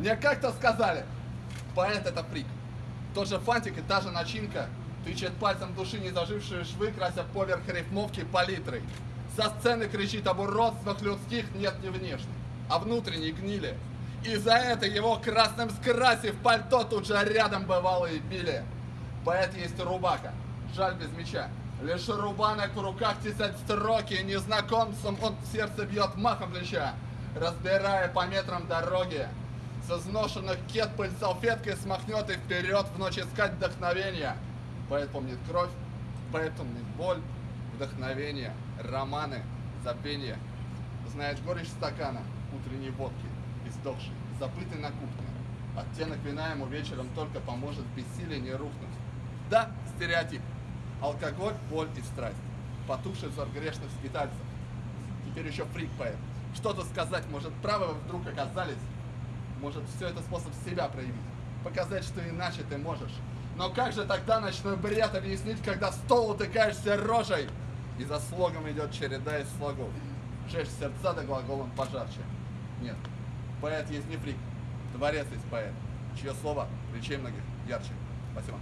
Мне как-то сказали, поэт это фрик. Тот же фантик и та же начинка тычет пальцем души незажившие швы, крася поверх рифмовки палитрой. Со сцены кричит об уродствах людских нет не внешних, а внутренней гнили. И за это его красным скрасив пальто тут же рядом бывало и били. Поэт есть рубака, жаль без меча. Лишь рубанок в руках тесать строки, незнакомцам он сердце бьет махом плеча, разбирая по метрам дороги. С изношенных кет пыль салфеткой смахнет и вперед в ночь искать вдохновения. Поэт помнит кровь, поэт помнит боль, вдохновение, романы, забвение. Знает горечь стакана, утренней водки, издохший, забытый на кухне. Оттенок вина ему вечером только поможет в бессилии не рухнуть. Да, стереотип. Алкоголь, боль и страсть. Потухший взор грешных скитальцев. Теперь еще фрик поэт. Что тут сказать, может, правы вы вдруг оказались? Может, все это способ себя проявить? Показать, что иначе ты можешь. Но как же тогда ночной бред объяснить, когда в стол утыкаешься рожей? И за слогом идет череда из слогов. Жечь сердца да глаголом пожарче. Нет, поэт есть не фрик, творец есть поэт, чье слово речей многих ярче. Спасибо.